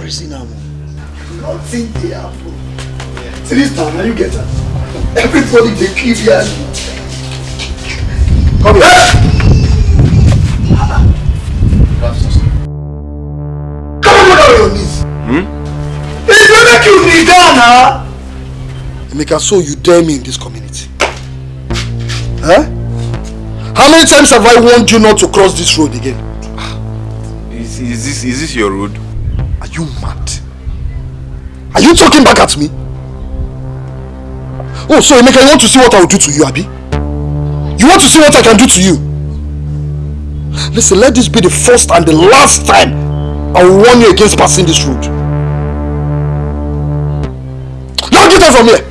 spread uh, this community. No reason am. Nothing. See this town, now you get am. Everybody dey kill here. Come here. Come on, down on your knees. Hmm? If you make you kneel down now. Emeka, so you dare me in this community? Huh? How many times have I warned you not to cross this road again? Is, is this is this your road? You mad? Are you talking back at me? Oh, so Emeka, you want to see what I will do to you, Abi? You want to see what I can do to you? Listen, let this be the first and the last time I will warn you against passing this road. Now get out from here!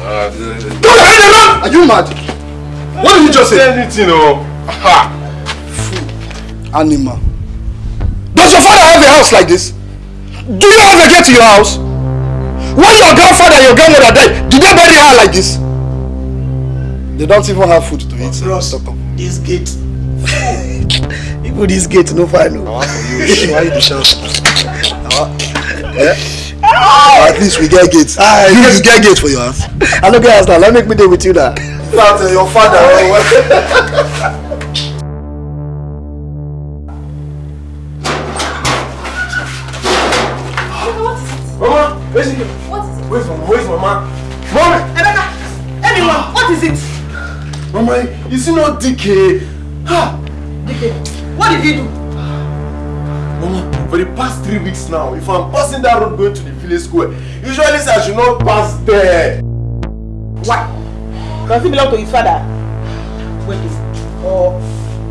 Uh, Go ahead, Are you mad? What did you just say? Anything, oh. Ha! Animal. Does your father have a house like this? Do you ever get to your house? When your grandfather and your grandmother died, did they bury her like this? They don't even have food to eat. Bros, this gate. Even this gate no fine. No. Why you shout? Yeah? At least we get gates. Ah, you, you get gate for your house. I no get house now. Let me make me there with you now. Father, eh, your father. Eh, Where's it? What is it? Where's mama? Where's mama? Mama! Emeka! Anyone, what is it? Mama, is it not DK? Ha! DK, what did he do? Mama, for the past three weeks now, if I'm passing that road going to the village square, usually I should not pass there. Why? Does he belong to his father? Wait, or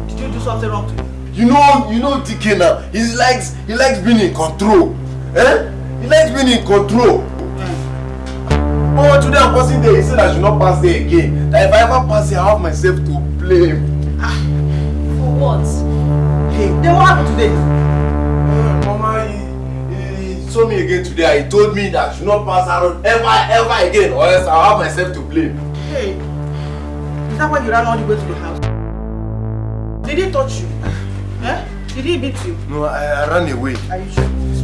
did you do something wrong to him? You know, you know DK now. He likes, he likes being in control. Eh? He likes being in control. Oh, today I'm passing there. He said I should not pass there again. That if I ever pass there, I have myself to blame. For what? Hey, then what happened today? Uh, Mama, he, he, he saw me again today. He told me that I should not pass road ever, ever again, or else I'll have myself to blame. Hey, is that why you ran all the way to the house? Did he touch you? Eh? Did he beat you? No, I, I ran away. Are you sure?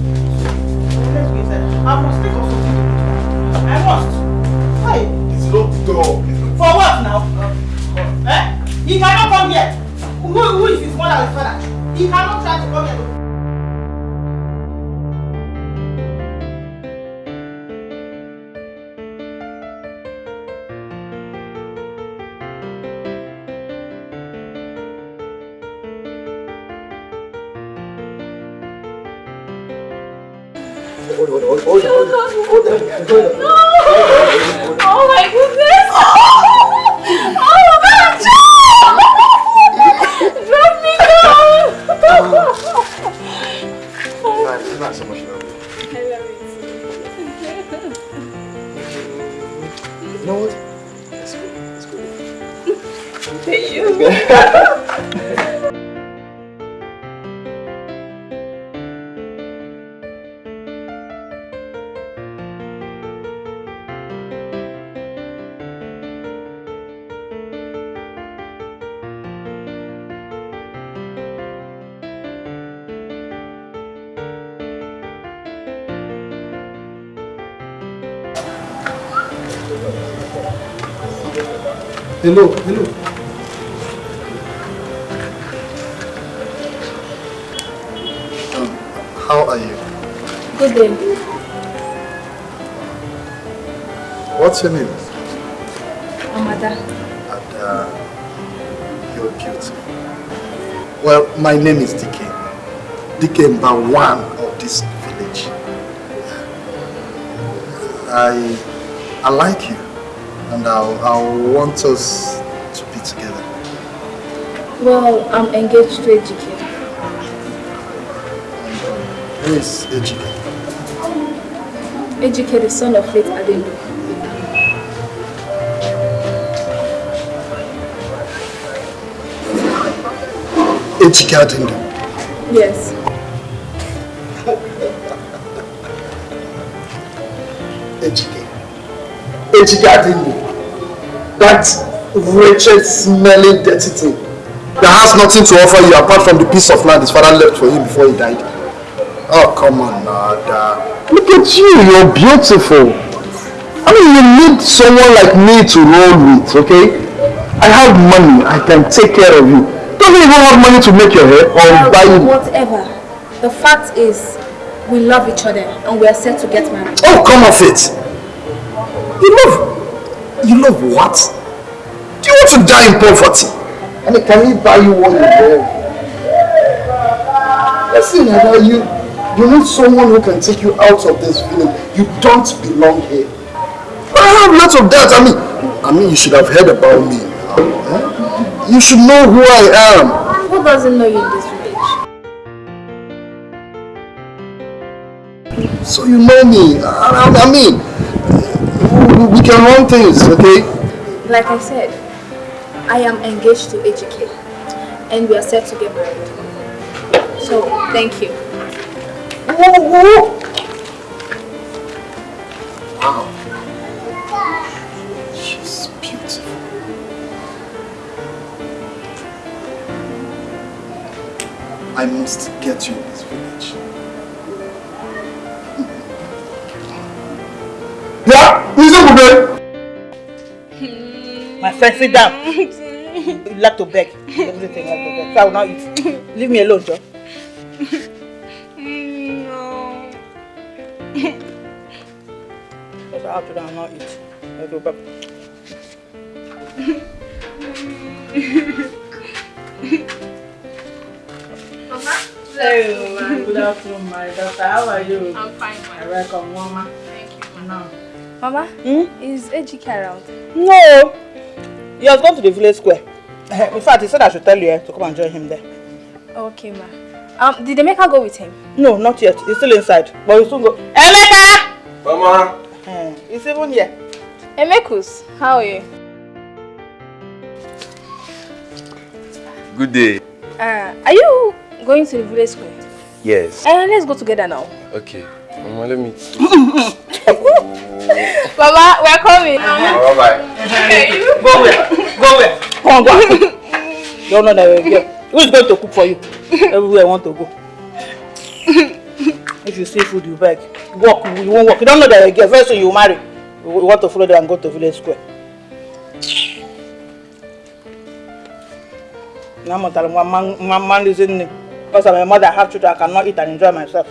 I must take off something. I must. Why? It's locked door. For what now? Eh? He cannot come here. Who, who is his mother or his father? He cannot try to come here. Hold hold hold hold hold. Oh my goodness! Oh my God! Drop me down! It's not so much love. I love it. You know what? Let's go, let's. Thank you. Hello, hello. How are you? Good day. What's your name? Amada. And uh, you're beautiful. Well, my name is DK. DK Mba one of this village. I I like you and I want us to be together. Well, I'm engaged to Ejike. Who is Ejike? Ejike, the son of late Adendo. Ejike Adendo. Yes. Ejike. Ejike Adendo. That wretched, smelling, dirty thing. that has nothing to offer you apart from the piece of land his father left for him before he died. Oh, come on, Nada. Look at you, you're beautiful. I mean, you need someone like me to roll with, okay? I have money, I can take care of you. Don't you even have money to make your hair or buy you? Whatever. The fact is, we love each other and we are set to get married. Oh, come off it. You love, you love what? Do you want to die in poverty? I mean, can he buy you what you love? Listen, Ada, you, you need someone who can take you out of this village. You don't belong here. I have lots of that. I mean, I mean, you should have heard about me. Huh? You should know who I am. Who doesn't know you in this village? So you know me. I, I, I mean, we, we can run things, okay? Like I said, I am engaged to Ejike and we are set to get married. So, thank you. Whoa, whoa. Wow. She's beautiful. I must get you My friend, sit down. Mm, you like to beg. Everything like to beg. So I will not eat. Leave me alone, Joe. Mm, no. Because I have to not eat. I go back. Mama? Hey, uh, good afternoon, my daughter. How are you? I'm fine, I welcome, Mama. Thank you, No. Mama, Hmm? is Ejike around? No. He has gone to the village square. In fact, he said I should tell you eh, to come and join him there. Okay, ma. Um, did Emeka go with him? No, not yet. He's still inside. But he'll soon go. Emeka! Mama. Eh, he's even here. Emekus, how are you? Good day. Uh, are you going to the village square? Yes. Uh, let's go together now. Okay. Mama, let me. Mama, we're coming. Bye bye. Go where? Go where? Come on, go. you don't know that we're here. Who's going to cook for you? Everywhere I want to go. if you see food, you beg. Walk, you won't walk. You don't know that you're here. Very soon you marry. You want to follow them and go to village square. Now I'm telling one man, one man is in Because I'm a mother, I have children, I cannot eat and enjoy myself.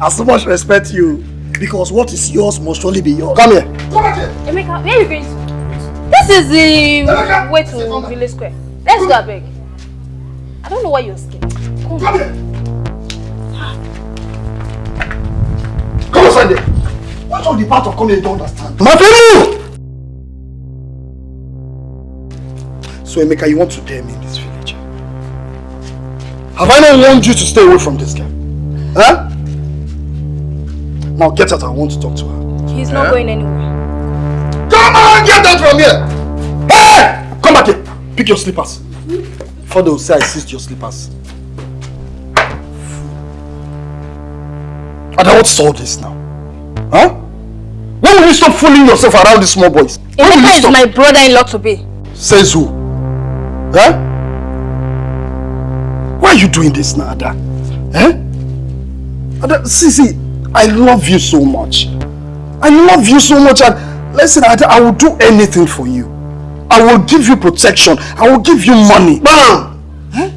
I so much respect you because what is yours must surely be yours. Come here. Emeka, where are you going to? This is the way to village square. Let's go, abeg. I don't know why you're scared. Come Come here. Come on, Sunday. What all the part of coming you don't understand? My friend, So, Emeka, you want to dare me in this village? Have I not warned you to stay away from this girl? Huh? Now get out, I want to talk to her. He's not going anywhere. Come on, get out from here! Hey! Come back here. Pick your slippers. Before they will say I seized your slippers. And I want to solve this now. Huh? When will you stop fooling yourself around these small boys? When will Emeka is stop? my brother-in-law to be. Says who? Huh? Why are you doing this now, Ada? Eh? Ada, see, see, I love you so much. I love you so much and listen, Ada, I will do anything for you. I will give you protection. I will give you money. Bam! Eh?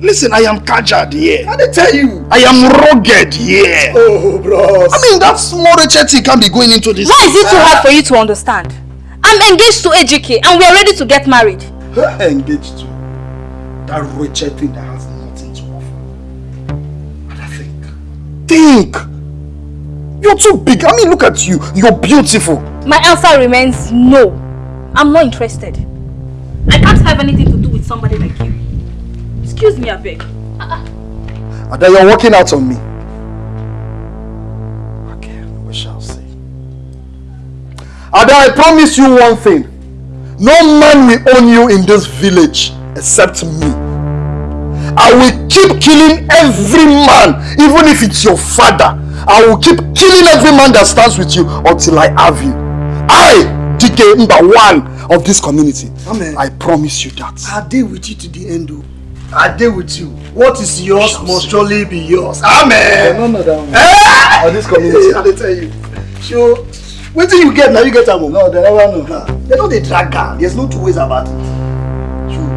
Listen, I am Kajad here. How they tell you? I am rugged here. Oh, bros. I mean, that small HT can't be going into this. Why is it too hard for you to understand? I'm engaged to Ejike and we are ready to get married. Engaged to that wretched thing that has nothing to offer. And I think, think. You're too big. I mean, look at you. You're beautiful. My answer remains no. I'm not interested. I can't have anything to do with somebody like you. Excuse me, I beg. Uh-uh. And then you're working out on me. Okay, we shall see. Ada, I promise you one thing. No man will own you in this village except me. I will keep killing every man, even if it's your father. I will keep killing every man that stands with you until I have you. I, DK number one of this community. Amen. I promise you that. I'll deal with you to the end. Oh. I deal with you. What is yours must surely be yours. Amen. No, no, no. Eh? Of this community. I dey tell you. Sure. Wetin you get now you get am o. No, they never know. Ah, They no dey drag am. There's no two ways about it. Sure.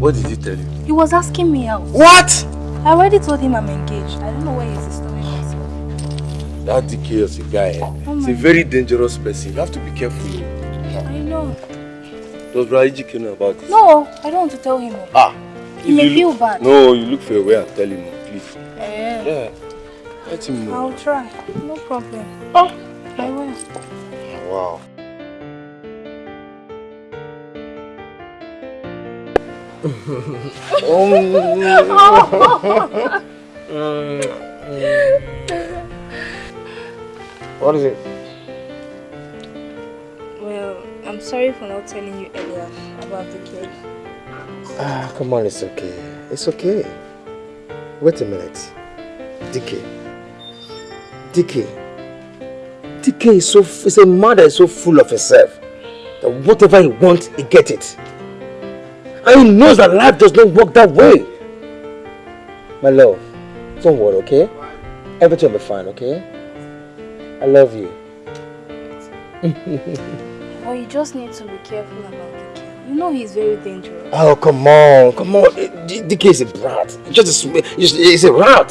What did he tell you? He was asking me out. What? I already told him I'm engaged. I don't know where he's storing himself. That DK is a guy. Eh? Oh He's a very dangerous person. You have to be careful. I know. Does Raiji know about this? No, I don't want to tell him. Ah. He if may you feel bad. No, you look for a way and tell him, please. Eh, Yeah. Let him know. I'll try. No problem. Oh, I will. Wow. What is it? Well, I'm sorry for not telling you earlier about the kid. Ah, come on, it's okay. It's okay. Wait a minute. DK. DK. DK is so is a that is so full of himself that whatever he wants, he get it. And he knows that life does not work that way. My love, don't worry, okay? Everything will be fine, okay? I love you. But you just need to be careful about kid. You know he's very dangerous. Oh, come on, come on. Eh, DK is a brat. Just a, he's a rat.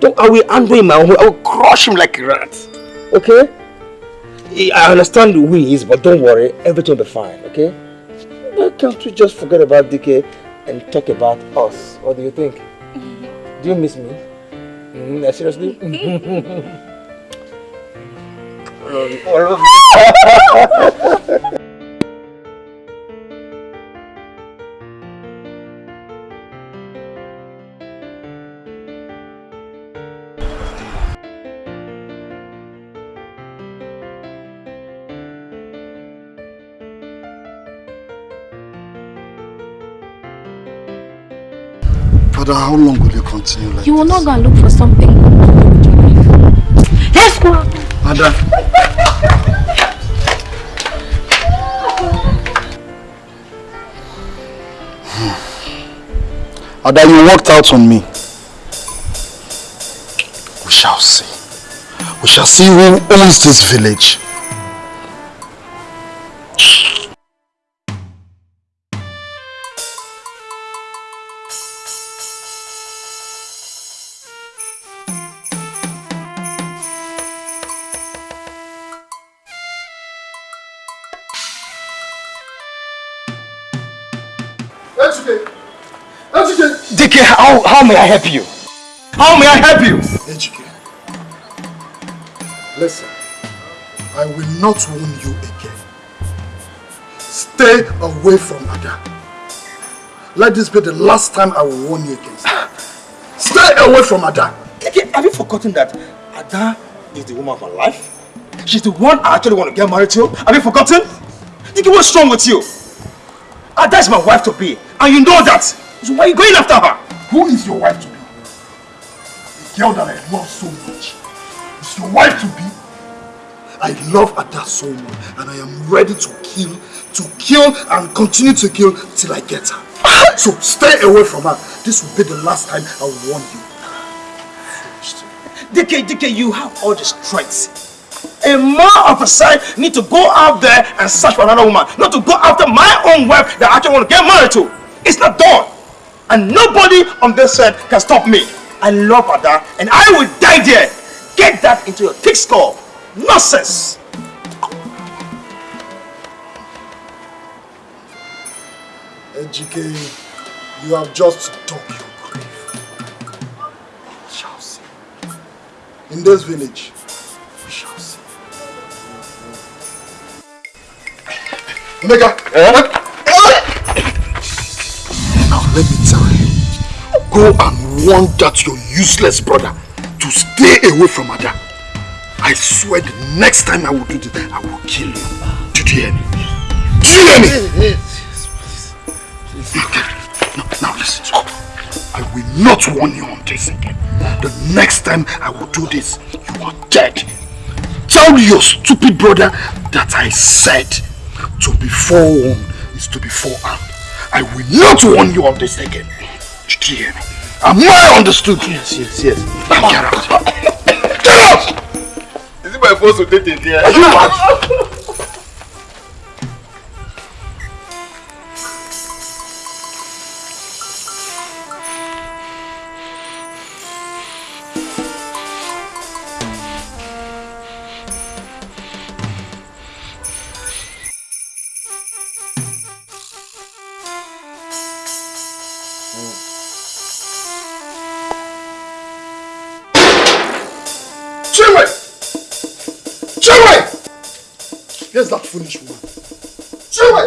Don't, I will handle him. I will, I will crush him like a rat. Okay? Eh, I understand who he is, but don't worry. Everything will be fine, okay? Why can't we just forget about DK and talk about us? What do you think? Do you miss me? Mm, seriously? I love you. I love you. Father, how long will you continue like You will this? not go and look for something. Let's go. Ada. Ada, you walked out on me. We shall see. We shall see who owns this village. How, may I help you? How may I help you? Ejike. Listen, I will not warn you again. Stay away from Ada. Let this be the last time I will warn you against her. Stay away from Ada. Have you forgotten that Ada is the woman of my life? She's the one I actually want to get married to. Have you forgotten? DK, what's wrong with you? Ada is my wife to be, and you know that. So why are you going after her? Who is your wife to be? The girl that I love so much. Is your wife to be? I love Ada so much and I am ready to kill, to kill and continue to kill till I get her. So stay away from her. This will be the last time I will warn you. DK, DK, you have all the strength. A man of a side need to go out there and search for another woman, not to go after my own wife that I actually want to get married to. It's not done. And nobody on this earth can stop me. I love Ada and I will die there. Get that into your thick skull. Nonsense. Ejike, you have just dug your grave. We shall see. In this village, we shall see. Emeka! Eh? Now let me tell you, go and warn that your useless brother to stay away from Ada. I swear the next time I will do this, I will kill you. Did you hear me? Did you hear me? yes yes Okay. Now, now Listen. I will not warn you on this again. The next time I will do this, you are dead. Tell your stupid brother that I said to be forewarned is to be forearmed. I will not warn you of this again. Did you hear me? Am I understood? Yes, yes, yes. Now get out. Get out! Is it my fault to take it here? Are you mad? Foolish woman. Chinwe!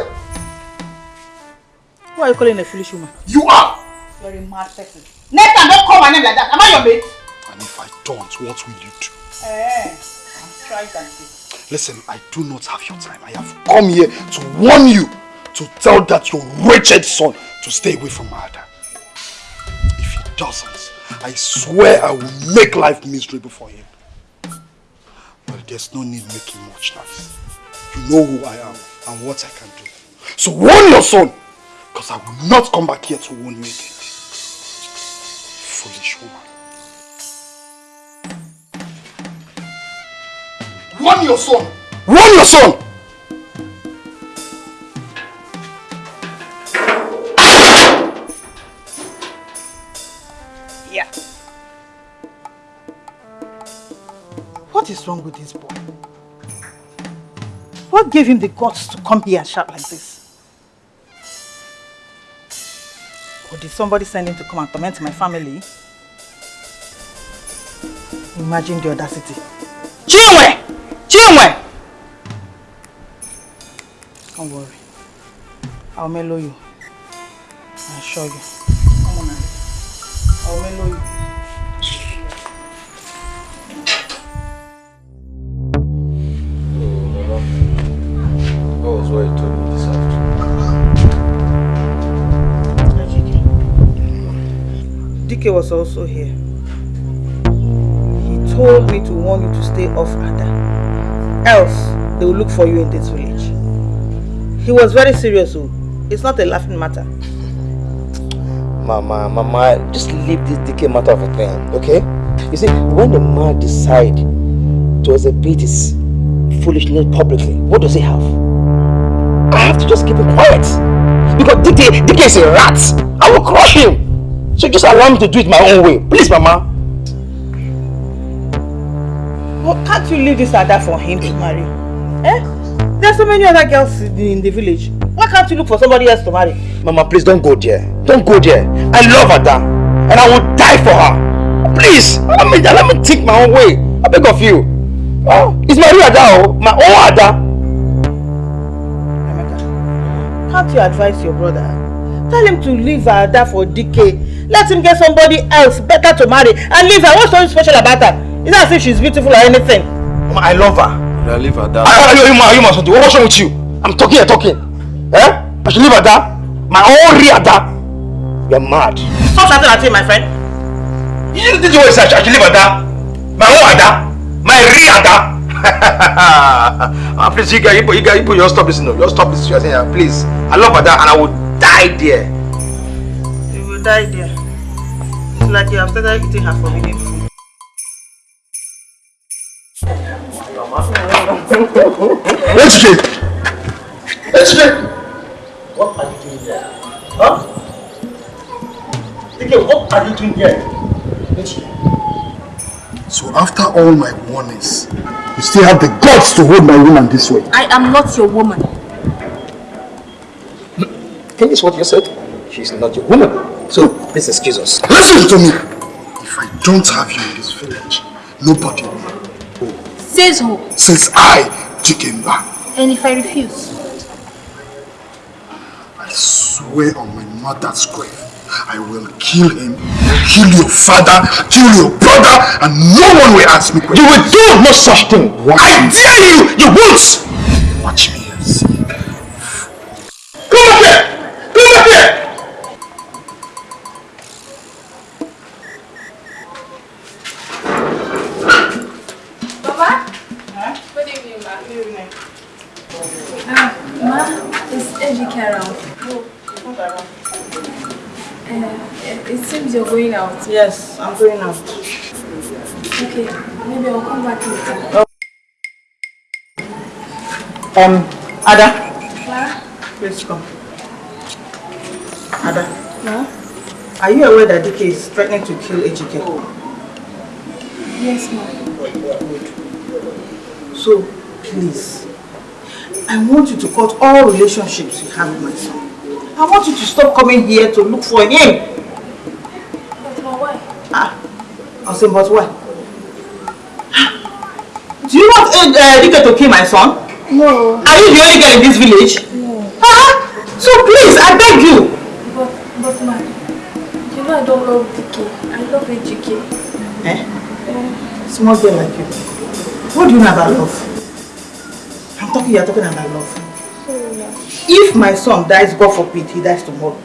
Who are you calling a foolish woman? You are! You're a mad person. Next time, don't call my name like that. Am I your mate? And if I don't, what will you do? Eh, I'm trying to see. Listen, I do not have your time. I have come here to warn you to tell that your wretched son to stay away from Ada. If he doesn't, I swear I will make life miserable for him. Well, there's no need making much noise. You know who I am and what I can do. So warn your son, because I will not come back here to warn you again. Foolish woman. Warn your son! Warn your son! Yeah. What is wrong with this boy? What gave him the guts to come here and shout like this? Or did somebody send him to come and torment my family? Imagine the audacity. Chinwe! Chinwe! Don't worry. I'll mellow you. I assure you. Come on. I'll mellow you. DK was also here. He told me to warn you to stay off Ada. Else, they will look for you in this village. He was very serious, so it's not a laughing matter. Mama, Mama, just leave this DK matter of a thing, okay? You see, when the man decide to exhibit his foolishness publicly, what does he have? I have to just keep him quiet. Because DK is a rat. I will crush him. So just allow me to do it my own way. Please, Mama. Well, can't you leave this Ada for him to marry? Eh? There are so many other girls in the, village. Why can't you look for somebody else to marry? Mama, please don't go there. Don't go there. I love Ada. And I will die for her. Please, let me, let me think my own way. I beg of you. Oh, it's my real Ada, oh. My own Ada. Can't you advise your brother? Tell him to leave Ada for DK. Let him get somebody else better to marry and leave her. What's so special about her? It's not as if she's beautiful or anything. Mama, I love her. I leave her down. Are you, are you, are you, something? What's wrong with you? I'm talking, I'm talking. Eh? I should leave Ada. My own real Ada. You're mad. Stop shouting at him, my friend. You did you always say I should leave Ada? My own Ada. My real Ada. ah, please, you guys, you, you guys, you, you stop this, no. You stop this. You're saying, please. I love Ada and I will die there. You will die there. It's like you have started eating her forbidden food. HJ! HJ! What are you doing here? Huh? DK, what are you doing here? So after all my warnings, you still have the guts to hold my woman this way. I am not your woman. Hmm. Think this what you said? She's not your woman. So, please excuse us. Listen to me! If I don't have you in this village, nobody will. Says who? Since I, Chikemba, And if I refuse? I swear on my mother's grave, I will kill him, kill your father, kill your brother, and no one will ask me questions. You will do no such thing. I dare you! You won't! Watch me and see. Come back here! Come back here! Uh, it seems you're going out. Yes, I'm going out. Okay, maybe I'll come back later. Um, Ada, Clara? please come. Ada, Ma? are you aware that DK is threatening to kill Ejike? Yes, ma'am. So, please, I want you to cut all relationships you have with my son. I want you to stop coming here to look for him. But why? Ah, I'll say, but why? Do you want uh, uh, Dike to kill my son? No. Are you the only girl in this village? No. Ah, so please, I beg you. But, but ma, you know I don't love DK. I love AGK. Eh? Small girl like you. What do you know about love? Talking, you're talking about love. If my son dies, God forbid, he dies tomorrow.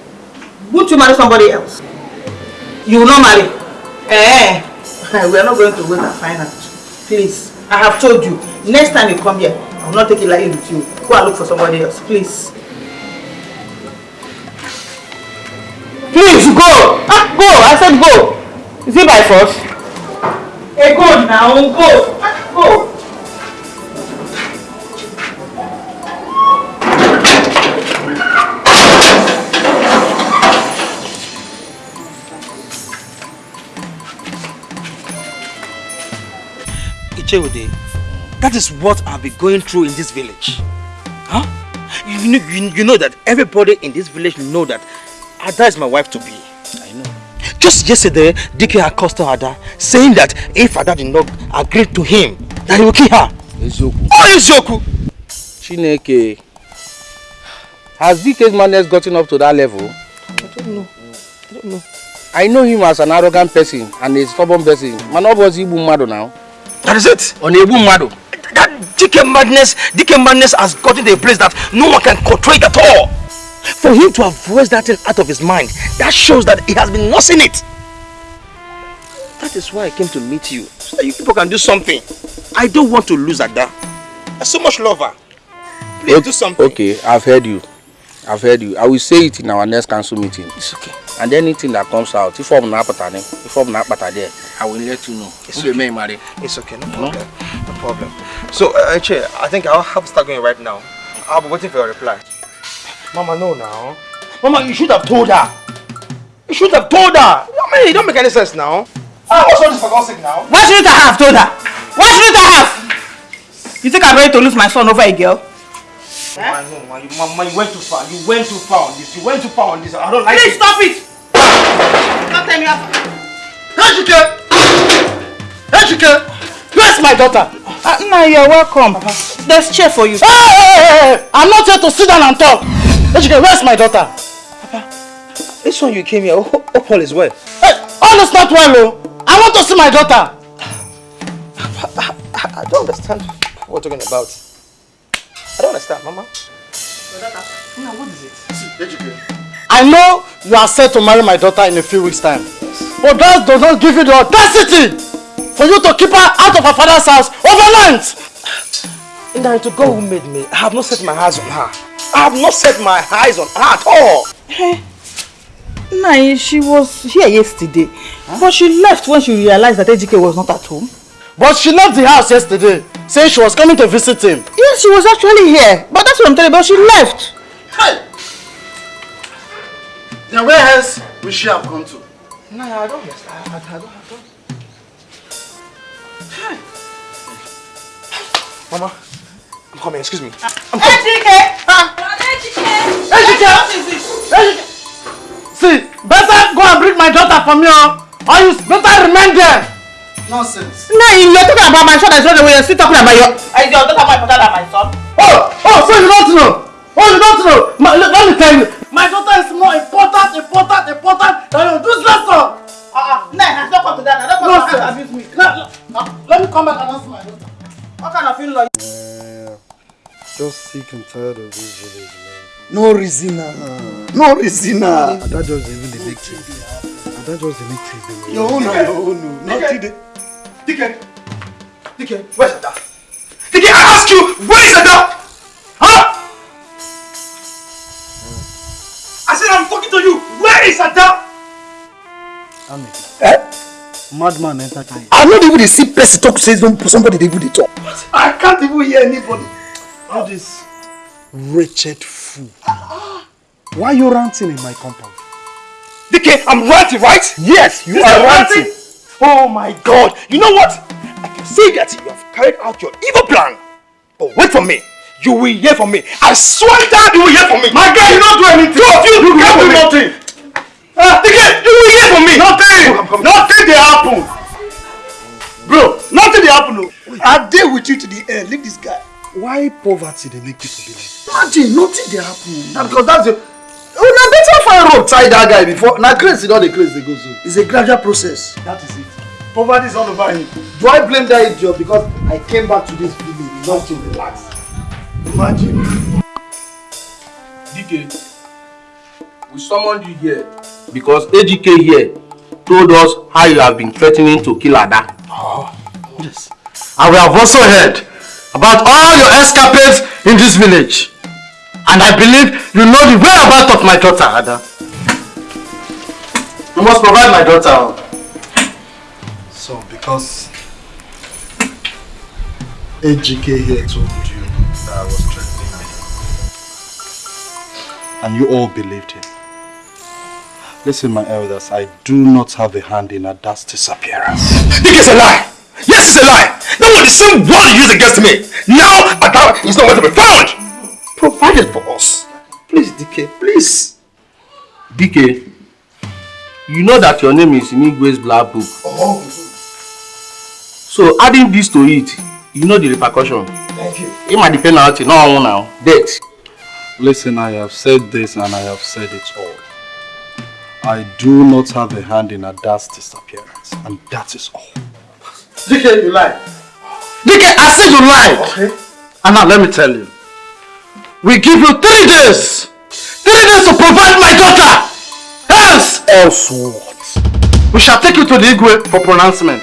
Won't you marry somebody else? You will not marry. Eh? We are not going to wait and find out. Please, I have told you. Next time you come here, I will not take it lightly with you. Go and look for somebody else, please. Please go! Ah, go! I said go! Is it by force? Hey, go now, go! Ah, go! Ichewude, that is what I've been going through in this village. Huh? You know, you, you know that everybody in this village know that Ada is my wife to be. I know. Just yesterday, DK accosted Ada, saying that if Ada did not agree to him, that he will kill her. Eziokwu. Oh, Eziokwu! Chineke. Has DK's madness gotten up to that level? I don't know. I don't know. I know him as an arrogant person and a stubborn person. Man, ọ bụzi igbu mmadụ now. That is it. On na-egbu mmadụ. That DK madness, DK madness has gotten to a place that no one can control it at all. For him to have voiced that thing out of his mind, that shows that he has been nursing it. That is why I came to meet you, so that you people can do something. I don't want to lose Ada. I so much love her. Please Ok- do something. Okay, I've heard you. I've heard you. I will say it in our next council meeting. It's okay. And anything that comes out, if I'm not apata, if I'm not apata there, I will let you know. It's okay. marry? It's okay, no problem. No problem. So, uh, Che, I think I'll have to start going right now. I'll be waiting for your reply. Mama, no now. Mama, you should have told her. You should have told her. I mean, it don't make any sense now. Ah, what's all this for God's sake now? Why shouldn't I have told her? Why shouldn't I have? You think I'm ready to lose my son over a girl? Mama, no, Mama, you, Mama, you went too far. You went too far on this. You went too far on this. I don't like Please it. stop it! Don't tell me how. Ejike! Ejike! Where's my daughter? Uh, no, you're welcome. There's chair for you. Hey, hey, hey, hey! I'm not here to sit down and talk. Ejike, where's my daughter? Papa, This one you came here. Oh, all is well. Hey, all is not well, oh. I want to see my daughter. I, I don't understand what you're talking about. I don't understand, Mama. Mama, what is it? I know you are set to marry my daughter in a few weeks' time. But that does not give you the audacity for you to keep her out of her father's house overnight. Now to God who made me, I have not set my eyes on her. I have not set my eyes on her at all. Nah, she was here yesterday. But she left when she realized that Ejike was not at home. But she left the house yesterday, saying she was coming to visit him. Yes, she was actually here. But that's what I'm telling you, but she left. Hey! Then where else will she have gone to? No, I don't understand. I, I, I don't, I don't. Mama, I'm coming. Excuse me. Ejike! Ejike! Ejike! See, better go and bring my daughter for me, oh, or you better remain there. Nonsense. No, you're talking about my son. That's not the way you're still talking about your... Is your daughter more important than my son? Oh, oh, so you don't know? Oh, you don't know? My, let, let me tell you, my daughter is more important, important, important than your useless son. Uh-uh. No, I don't come to that. I don't come to that. Nonsense. Let, let, uh, let me come back and answer my daughter. What kind of feeling like Just sick and tired of this village, man. No reason, no reason. And that just even the things. And that just the dey worry. Your own, your own, not today. DK, DK, where's Ada? DK, I ask you, where is Ada? Huh? I said I'm talking to you. Where is Ada? Ami, Eh? madman enter car. I'm not even the sick person talk say somebody they even dey talk. I can't even hear anybody. All this wretched fool. Why are you ranting in my compound? DK, I'm ranting, right? Yes, you This are is ranting. Oh my god. You know what? I can see that you have carried out your evil plan. But wait for me. You will hear from me. I swear that you will hear from me. My guy, you don't do anything. Two of you, You can't do nothing. Ah, DK, you will hear from me. Nothing. Nothing dey happen. Bro, nothing dey happen. o. I dey with you to the end. Leave this guy. Why poverty dey make people be like? Imagine nothing dey happen. Na because that's the una better find road tie that guy before na craze e don dey craze dey go so. It's a gradual process. That is it. Poverty is all over him. Do I blame that idiot because I came back to this village not to relax? Imagine. DK, we summoned you here because AGK here told us how you have been threatening to kill Ada. Yes. And we have also heard about all your escapades in this village. And I believe you know the whereabouts of my daughter, Ada. You must provide my daughter. So because Ejike here told you that I was threatening you. And you all believed him. Listen, my elders, I do not have a hand in Ada's disappearance. DK is a lie. Yes, it's a lie. That was the same word you used against me. Now Ada is nowhere to be found. Provided. Please, DK, please. DK, you know that your name is in Igwe's black book. Oh, So adding this to it, you know the repercussion. thank you. It might depend on it, no one now. Death. Listen, I have said this and I have said it all. I do not have a hand in Ada's disappearance, and that is all. DK, you lie. DK, I said you lie. Okay. And now let me tell you. We give you three days. Three days to provide my daughter. Else, Else what? we shall take you to the Igwe for pronouncement.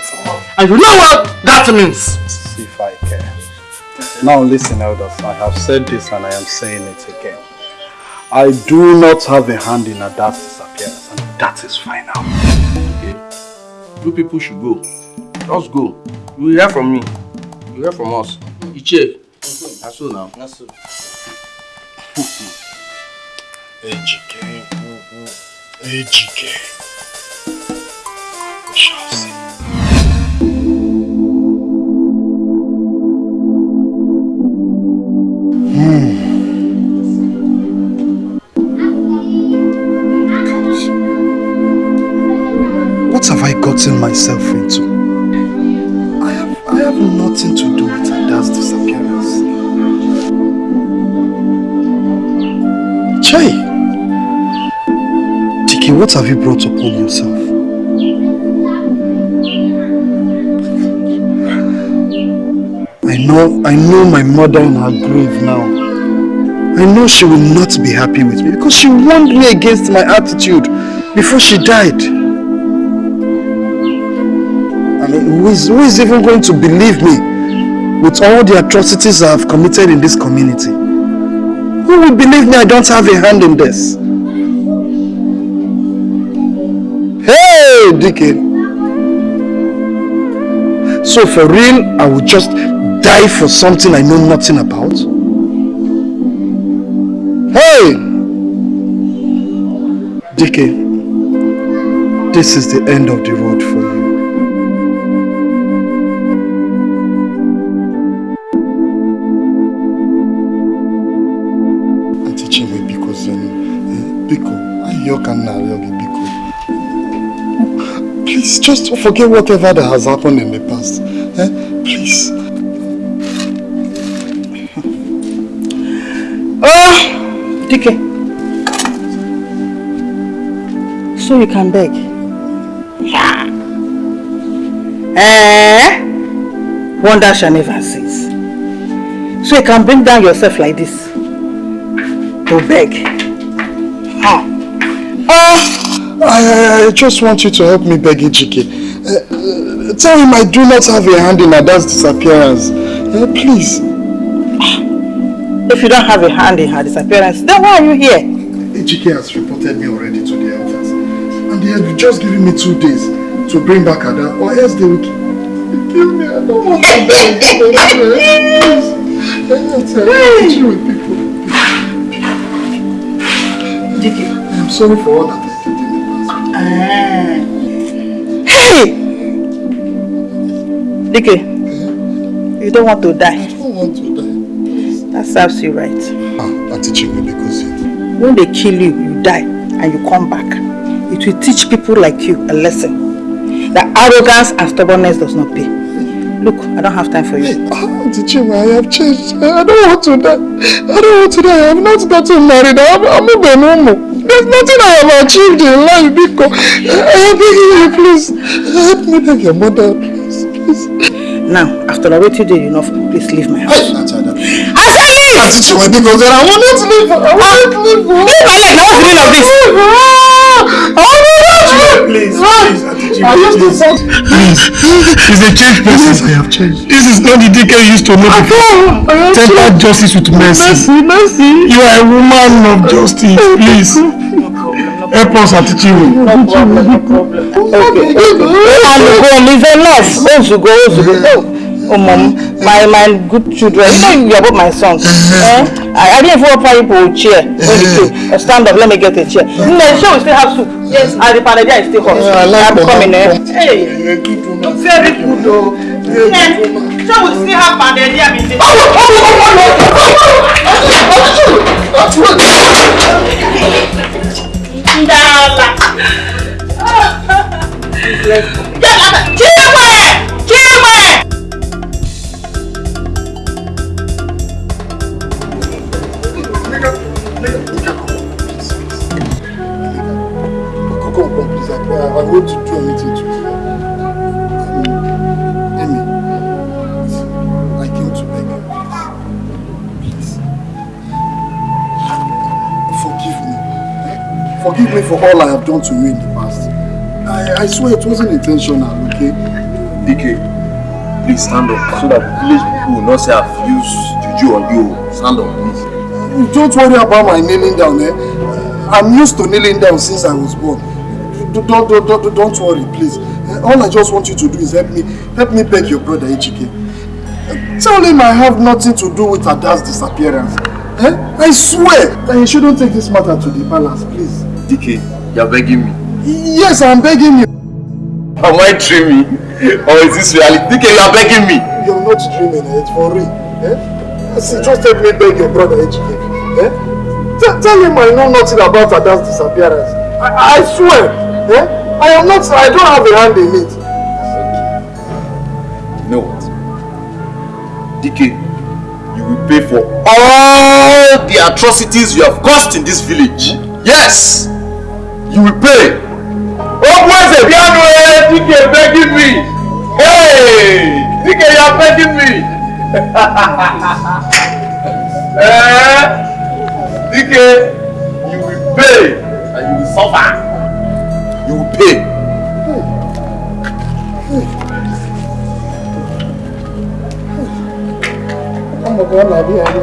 And you know what that means. See if I care. Now listen, elders, I have said this and I am saying it again. I do not have a hand in Ada's disappearance, and that is final. Okay. You people should go. Just go. You will hear from me. You will hear from us. Iche. That's so now. That's so. Ejike. Ejike. We shall see. Hmm. What have I gotten myself into? I have, I have nothing to do with Ada's disappearance. Chai! What have you brought upon yourself? I know, I know my mother in her grave now. I know she will not be happy with me because she warned me against my attitude before she died. I mean, who is, who is even going to believe me with all the atrocities I have committed in this community? Who will believe me I don't have a hand in this? Deacon. So for real, I would just die for something I know nothing about? Hey! Deacon, this is the end of the road just forget whatever that has happened in the past. Eh? Please. Oh, DK. So you can beg? Yeah. Eh? Wonder shall never cease. So you can bring down yourself like this to beg. Huh. Ah, I, I just want you to help me beg Ejike. Uh, uh, tell him I do not have a hand in Ada's disappearance. Uh, please. If you don't have a hand in her disappearance, then why are you here? Chike has reported me already to the elders. And they have just given me two days to bring back Ada, or else they will kill me. I don't want to die. Please. I teach with people. Dike. I'm sorry for all that Hey! Dike, you don't want to die. I don't want to die. That serves you right. Ah, Chinwe, because you... When they kill you, you die and you come back. It will teach people like you a lesson. That arrogance and stubbornness does not pay. Look, I don't have time for you. Ah, Auntie Chinwe, I have changed. I don't want to die. I don't want to die. I have not gotten married. I'm, I'm a Benomo. There's nothing I have achieved in life because uh, I am begging you, please. Help me beg your mother, please. please. Now, after I waited you enough, please leave my house. Ada. I said leave! I Auntie Chinwe, because I want you to leave. I want you to leave. Leave my leg! Now what's the meaning of this? I Please, please, Chinwe, I used to please. say... Please, he's a changed person. Yes, I have changed. This is not the DK you used to know before. I have Temper justice with mercy. Mercy, mercy. You are a woman of justice. Please, help us, Auntie Chinwe. No problem, no problem. Okay. And go, is enough. Ozugo, Ozugo. Oh, mom, my, my good children, you know you're about my sons. Eh? I, I didn't even offer you for a chair when you came. Uh, stand up, let me get a chair. No, sure, we still have soup. Yes, and the panadia is still hot. Yeah, I like I'm the coming, eh? hot. Hey, You're a good woman. very good, though. Yeah, sure, we still have panadia. in the- Ndala. Yala, Chinwe! Chinwe! Come. I, want to do anything to you. Um, Amy, I came to beg you, please. Please. Forgive me. eh? Forgive me for all I have done to you in the past. I, I swear it wasn't intentional, okay? DK, please stand up so that village people will not say I've used juju on you. Stand up, please. Don't worry about my kneeling down, eh? I'm used to kneeling down since I was born. Don't, don't, don't, don't, worry, please. Eh, All I just want you to do is help me, help me beg your brother Ejike. Eh, Tell him I have nothing to do with Ada's disappearance. Eh? I swear that he shouldn't take this matter to the palace, please. DK, you're begging me. Yes, I'm begging you. Am I dreaming? Or is this reality? DK, you're begging me. You're not dreaming, eh? it's for real. Eh? See, just help me beg your brother Ejike. Eh? Tell, tell him I know nothing about Ada's disappearance. I, I swear. Eh? I am not, I don't have a hand in it. You know what? DK, you will pay for all the atrocities you have caused in this village. Yes! You will pay. Oh, boys, Ebiano, eh, DK begging me. Hey! DK, you are begging me. eh? DK, you will pay and you will suffer. You will pay. Ọmọ kan làbí ayé.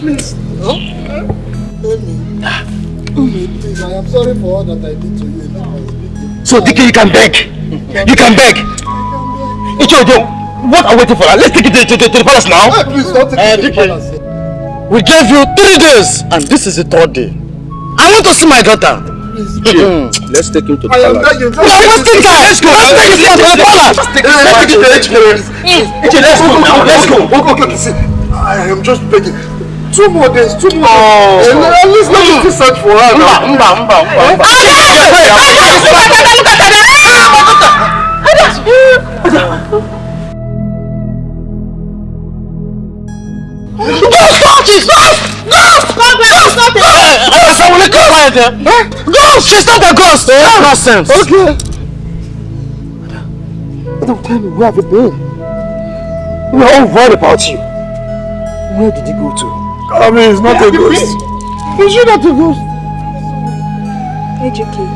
Please. No? Emi. Emi, please. I am sorry for all that I did to you in the past. So DK, you can beg. You can beg. Ichojo, what are we waiting for? Let's take it to, to, to, to the palace now. Hey, please don't take Eh, it to the palace. We gave you three days, and this is the third day. I want to see my daughter. Please. Let's take him to the I palace. begging. We are wasting time. Let's go. Let's take it to the palace. Let's take it to HK. Let's go. Let's go. Okay, okay, okay. See, I am just begging. Two more days, two more Oh. days. And at least let me still search for her now. Mba, mba, mba, mba. Stop it! Stop! Stop! Stop! Assalamualaikum. Ghost! She's not a ghost! Eh? Nonsense! Okay. of time, where have you been? We are all worried about you. Where did you go to? I mean, it's not a ghost. It's not a ghost. Ejike,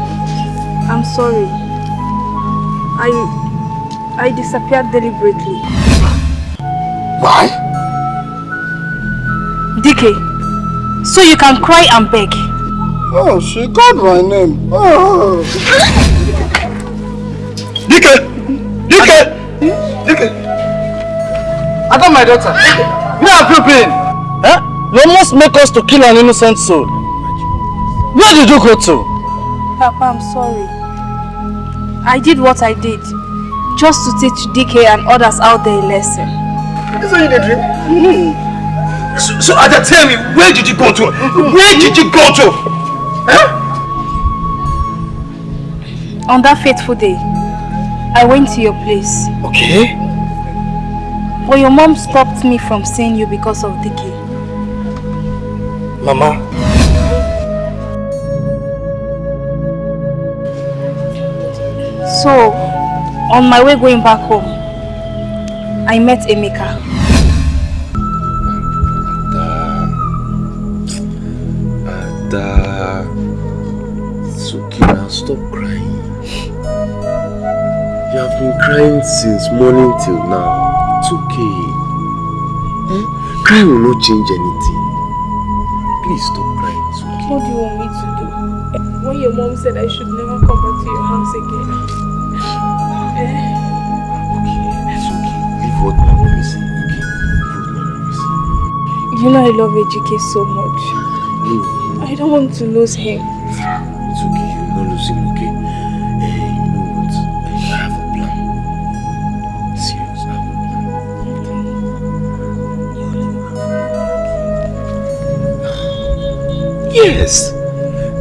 I'm sorry. I I disappeared deliberately. Why? DK, so you can cry and beg. Oh, she called my name. Oh. Dike! Dike! Dike! I got my daughter. Where have you been? Huh? You almost make us to kill an innocent soul. Where did you go to? Papa, I'm sorry. I did what I did just to teach DK and others out there a lesson. This one you dey drink? Hmm. So, so Ada, tell me, where did you go to? Where did you go to? On that fateful day, I went to your place. Okay. But your mom stopped me from seeing you because of DK. Mama. So, on my way going back home, I met Emeka. Ada. It's okay now. Stop crying. You have been crying since morning till now. It's okay. Eh? Crying will not change anything. Please stop crying. It's okay. What do you want me to do? When your mom said I should never come back to your house again. Eh? Okay, It's okay. Leave what my mommy say. Okay? Leave what my mommy say. You know I love Ejike so much. Leave. I don't want to lose him. It's okay.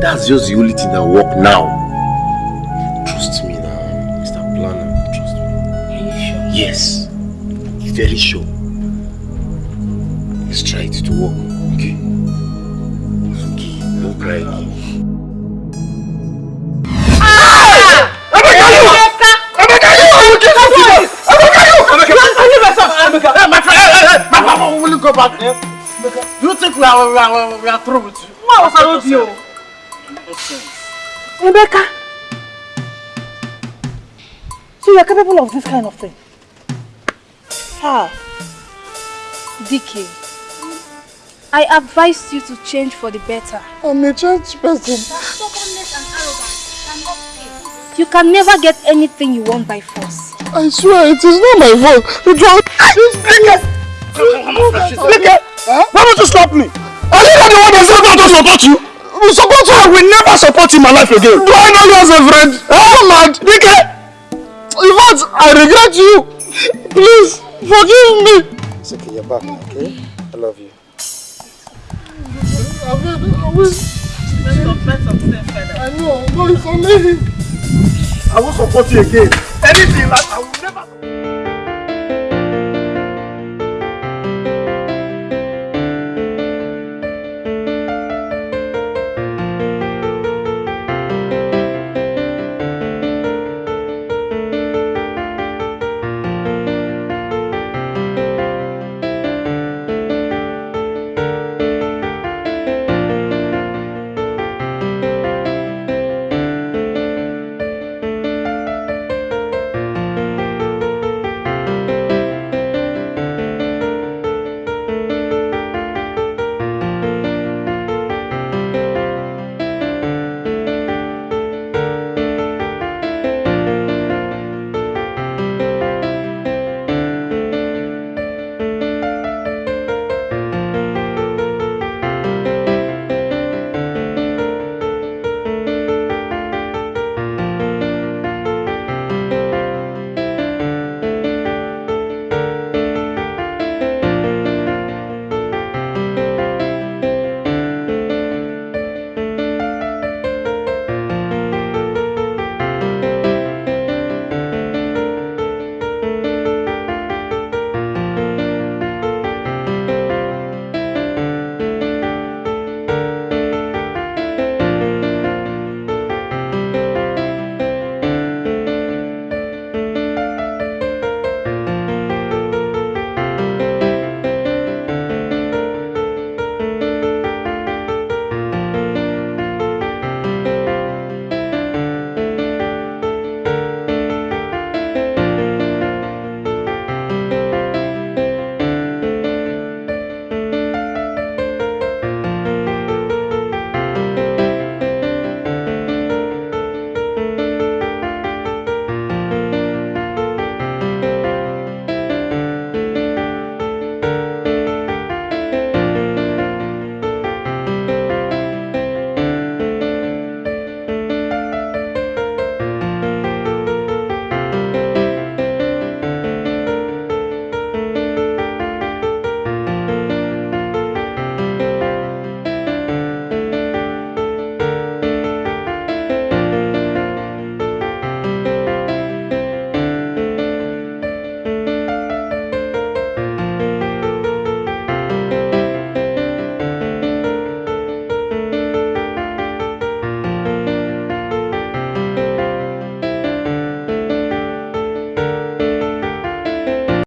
That's just the only thing that work now. Trust me now, Mr. Planner. Trust me. Are you sure? Yes. Very sure. Let's try it to work, okay? It's okay. Don't cry again. My mama will go back there. Do you think we are, we are, we are through with you? What was I with you? Rebecca! So you are capable of this kind of thing? How? DK, I advised you to change for the better. I'm a church person. Stubbornness and arrogance cannot pay. You can never get anything you want by force. I swear, it is not my fault. It was... Look Why would you stop me? Are you not the one that said not to support you? We support you. I will never support you in my life again. Do I know you as a friend? Oh, mad. Dike. In fact, I regret you. Please, forgive me. It's okay, you're back now, okay? I love you. I will, I will. I know, no, it's only him. I will support you again. Anything like I will never.